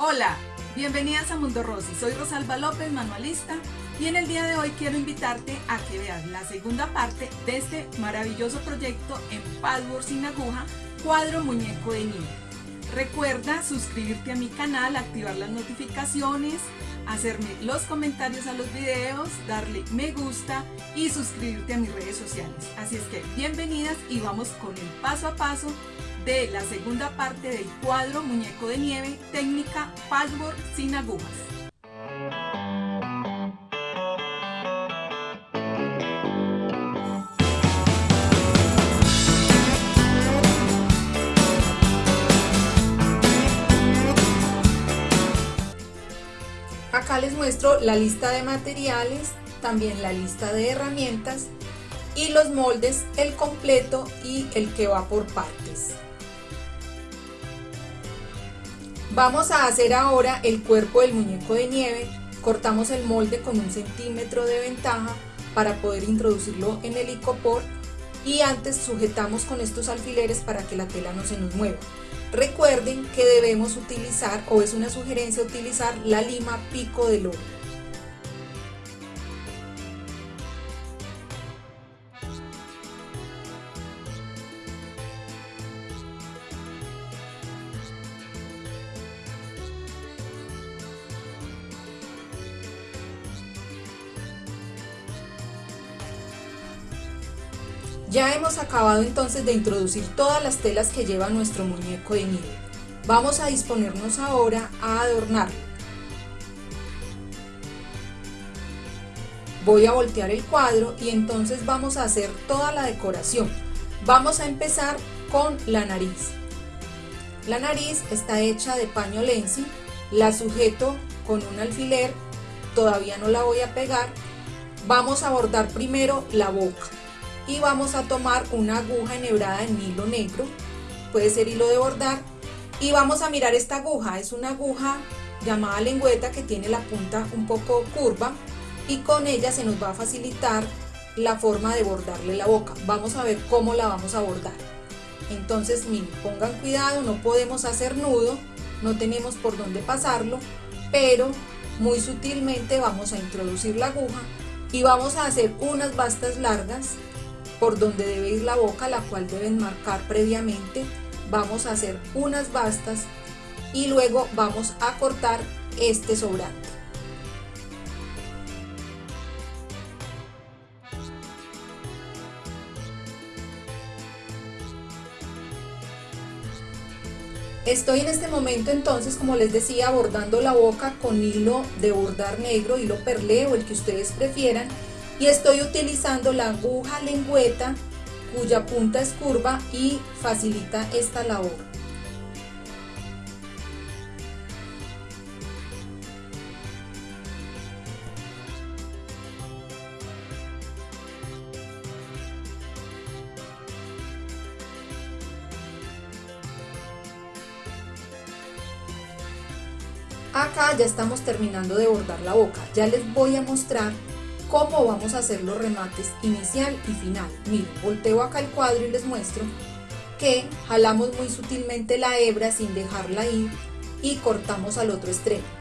Hola, bienvenidas a Mundo Rosy. Soy Rosalba López, manualista, y en el día de hoy quiero invitarte a que veas la segunda parte de este maravilloso proyecto en patchwork sin aguja, cuadro muñeco de nieve. Recuerda suscribirte a mi canal, activar las notificaciones, hacerme los comentarios a los videos, darle me gusta y suscribirte a mis redes sociales. Así es que bienvenidas y vamos con el paso a paso de la segunda parte del cuadro Muñeco de Nieve, técnica Patchwork sin agujas. Acá les muestro la lista de materiales, también la lista de herramientas y los moldes, el completo y el que va por partes. Vamos a hacer ahora el cuerpo del muñeco de nieve. Cortamos el molde con un centímetro de ventaja para poder introducirlo en el icopor y antes sujetamos con estos alfileres para que la tela no se nos mueva. Recuerden que debemos utilizar, o es una sugerencia utilizar, la lima pico de oro. Ya hemos acabado entonces de introducir todas las telas que lleva nuestro muñeco de nieve. Vamos a disponernos ahora a adornarlo. Voy a voltear el cuadro y entonces vamos a hacer toda la decoración. Vamos a empezar con la nariz. La nariz está hecha de paño lenzi, la sujeto con un alfiler, todavía no la voy a pegar. Vamos a bordar primero la boca y vamos a tomar una aguja enhebrada en hilo negro, puede ser hilo de bordar, y vamos a mirar esta aguja, es una aguja llamada lengüeta que tiene la punta un poco curva y con ella se nos va a facilitar la forma de bordarle la boca. Vamos a ver cómo la vamos a bordar. Entonces, miren, pongan cuidado, no podemos hacer nudo, no tenemos por dónde pasarlo, pero muy sutilmente vamos a introducir la aguja y vamos a hacer unas bastas largas por donde debe ir la boca, la cual deben marcar previamente. Vamos a hacer unas bastas y luego vamos a cortar este sobrante. Estoy en este momento entonces, como les decía, bordando la boca con hilo de bordar negro, hilo perlé o el que ustedes prefieran y estoy utilizando la aguja lengüeta cuya punta es curva y facilita esta labor. Acá ya estamos terminando de bordar la boca, ya les voy a mostrar cómo vamos a hacer los remates inicial y final. Miren, volteo acá el cuadro y les muestro que jalamos muy sutilmente la hebra sin dejarla ir y cortamos al otro extremo.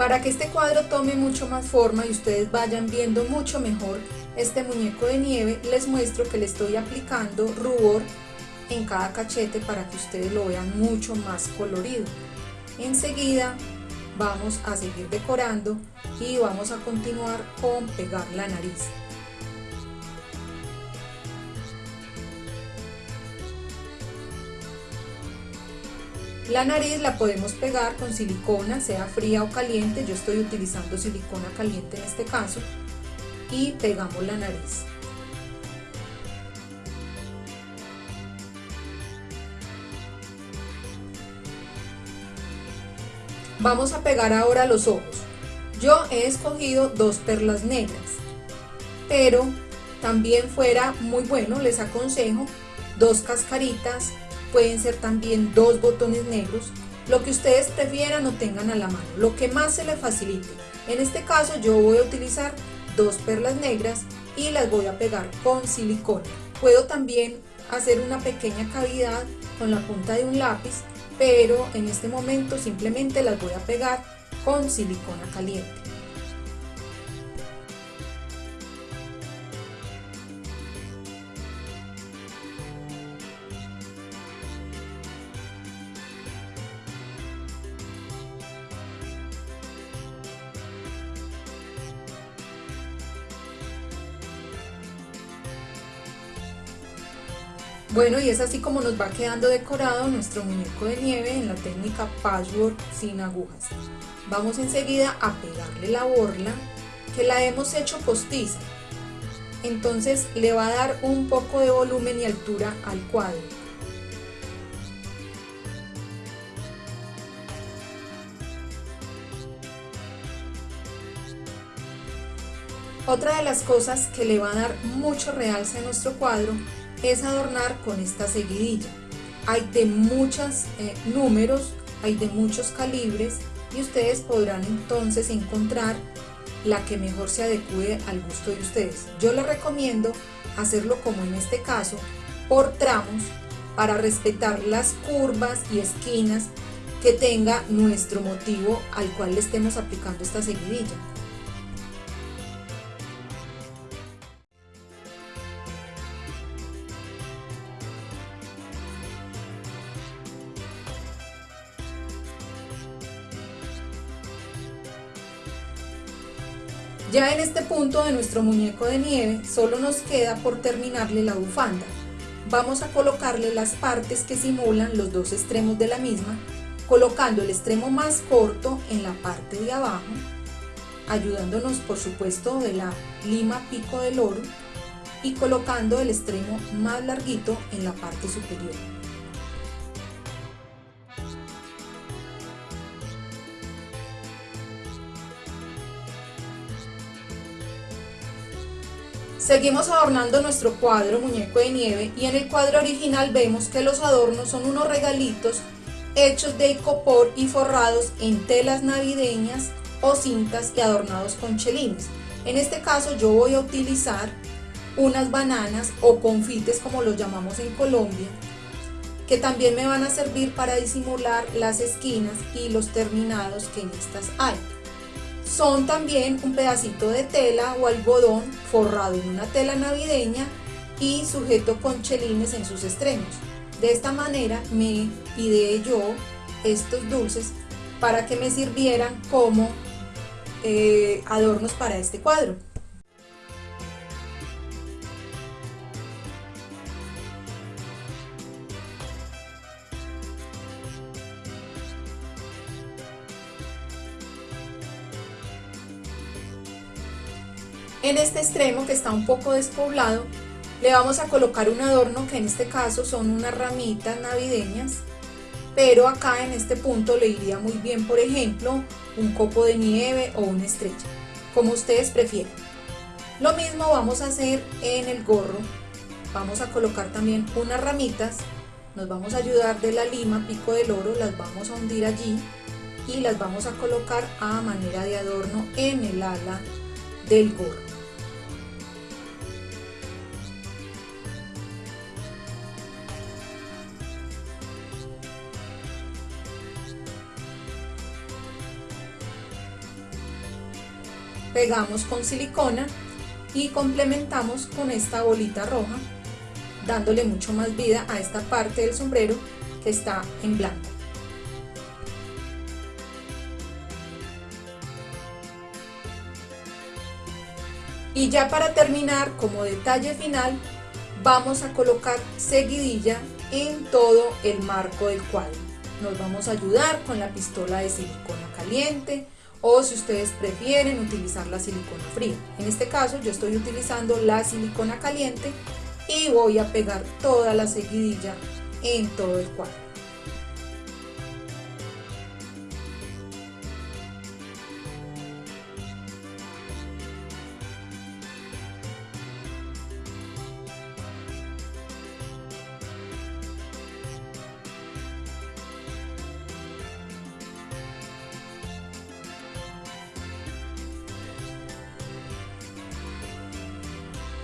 Para que este cuadro tome mucho más forma y ustedes vayan viendo mucho mejor este muñeco de nieve, les muestro que le estoy aplicando rubor en cada cachete para que ustedes lo vean mucho más colorido. Enseguida vamos a seguir decorando y vamos a continuar con pegar la nariz. La nariz la podemos pegar con silicona, sea fría o caliente, yo estoy utilizando silicona caliente en este caso, y pegamos la nariz. Vamos a pegar ahora los ojos. Yo he escogido dos perlas negras, pero también fuera muy bueno, les aconsejo, dos cascaritas pueden ser también dos botones negros. lo que ustedes prefieran o tengan a la mano, lo que más se les facilite. En este caso yo voy a utilizar dos perlas negras y las voy a pegar con silicona. Puedo también hacer una pequeña cavidad con la punta de un lápiz, pero en este momento simplemente las voy a pegar con silicona caliente. Bueno, y es así como nos va quedando decorado nuestro muñeco de nieve en la técnica patchwork sin agujas. Vamos enseguida a pegarle la borla que la hemos hecho postiza. Entonces le va a dar un poco de volumen y altura al cuadro. Otra de las cosas que le va a dar mucho realce a nuestro cuadro es adornar con esta seguidilla. Hay de muchos eh, números, hay de muchos calibres y ustedes podrán entonces encontrar la que mejor se adecue al gusto de ustedes. Yo les recomiendo hacerlo como en este caso, por tramos, para respetar las curvas y esquinas que tenga nuestro motivo al cual le estemos aplicando esta seguidilla. Ya en este punto de nuestro muñeco de nieve solo nos queda por terminarle la bufanda. Vamos a colocarle las partes que simulan los dos extremos de la misma, colocando el extremo más corto en la parte de abajo, ayudándonos por supuesto de la lima pico del oro y colocando el extremo más larguito en la parte superior. Seguimos adornando nuestro cuadro muñeco de nieve y en el cuadro original vemos que los adornos son unos regalitos hechos de icopor y forrados en telas navideñas o cintas y adornados con chelines. En este caso yo voy a utilizar unas bananas o confites como los llamamos en Colombia que también me van a servir para disimular las esquinas y los terminados que en estas hay son también un pedacito de tela o algodón forrado en una tela navideña y sujeto con chelines en sus extremos. De esta manera me ideé yo estos dulces para que me sirvieran como eh, adornos para este cuadro. En este extremo que está un poco despoblado, le vamos a colocar un adorno que en este caso son unas ramitas navideñas, pero acá en este punto le iría muy bien, por ejemplo, un copo de nieve o una estrella, como ustedes prefieran. Lo mismo vamos a hacer en el gorro, vamos a colocar también unas ramitas, nos vamos a ayudar de la lima pico del oro, las vamos a hundir allí y las vamos a colocar a manera de adorno en el ala del gorro. Pegamos con silicona y complementamos con esta bolita roja dándole mucho más vida a esta parte del sombrero que está en blanco. Y ya para terminar, como detalle final, vamos a colocar seguidilla en todo el marco del cuadro. Nos vamos a ayudar con la pistola de silicona caliente, o si ustedes prefieren utilizar la silicona fría. En este caso yo estoy utilizando la silicona caliente y voy a pegar toda la seguidilla en todo el cuadro.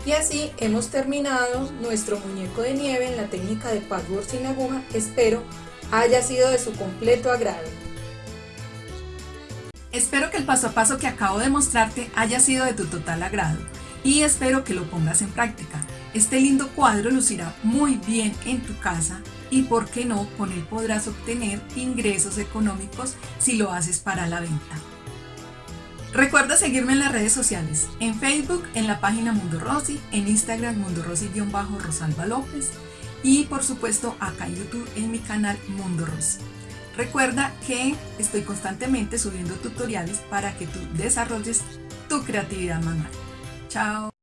Y así hemos terminado nuestro muñeco de nieve en la técnica de patchwork sin aguja. Espero haya sido de su completo agrado. Espero que el paso a paso que acabo de mostrarte haya sido de tu total agrado y espero que lo pongas en práctica. Este lindo cuadro lucirá muy bien en tu casa y por qué no, con él podrás obtener ingresos económicos si lo haces para la venta. Recuerda seguirme en las redes sociales, en Facebook en la página Mundo Rosy, en Instagram Mundo Rosy-Rosalba López y por supuesto acá en YouTube en mi canal Mundo Rosy. Recuerda que estoy constantemente subiendo tutoriales para que tú desarrolles tu creatividad manual. Chao.